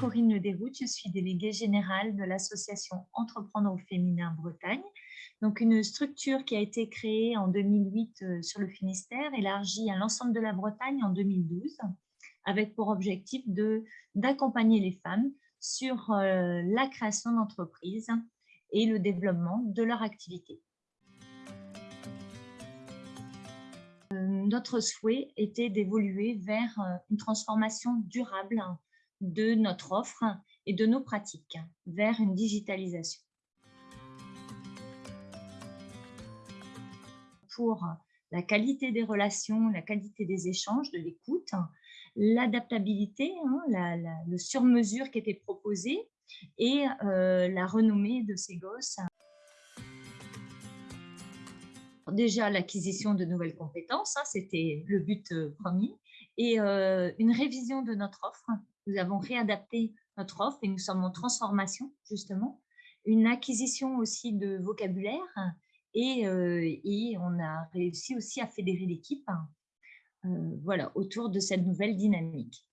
Corinne Le je suis déléguée générale de l'association Entreprendre au féminin Bretagne. Donc une structure qui a été créée en 2008 euh, sur le Finistère, élargie à l'ensemble de la Bretagne en 2012, avec pour objectif d'accompagner les femmes sur euh, la création d'entreprises et le développement de leur activité. Euh, notre souhait était d'évoluer vers une transformation durable de notre offre et de nos pratiques vers une digitalisation. Pour la qualité des relations, la qualité des échanges, de l'écoute, l'adaptabilité, hein, le sur-mesure qui était proposé et euh, la renommée de ces gosses. Déjà, l'acquisition de nouvelles compétences, hein, c'était le but euh, premier, et euh, une révision de notre offre nous avons réadapté notre offre et nous sommes en transformation, justement. Une acquisition aussi de vocabulaire et, euh, et on a réussi aussi à fédérer l'équipe euh, voilà, autour de cette nouvelle dynamique.